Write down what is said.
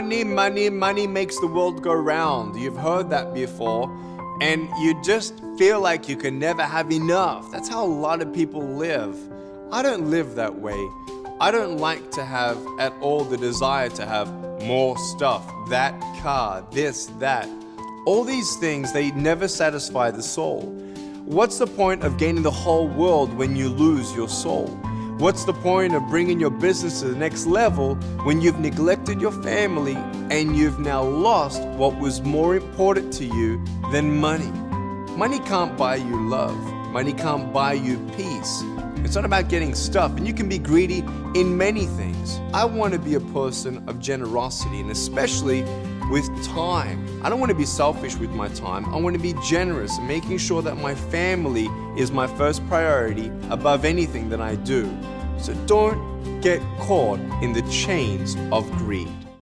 Money, money, money makes the world go round. You've heard that before. And you just feel like you can never have enough. That's how a lot of people live. I don't live that way. I don't like to have at all the desire to have more stuff, that car, this, that. All these things, they never satisfy the soul. What's the point of gaining the whole world when you lose your soul? What's the point of bringing your business to the next level when you've neglected your family and you've now lost what was more important to you than money? Money can't buy you love. Money can't buy you peace. It's not about getting stuff, and you can be greedy in many things. I want to be a person of generosity, and especially with time. I don't want to be selfish with my time. I want to be generous making sure that my family is my first priority above anything that I do. So don't get caught in the chains of greed.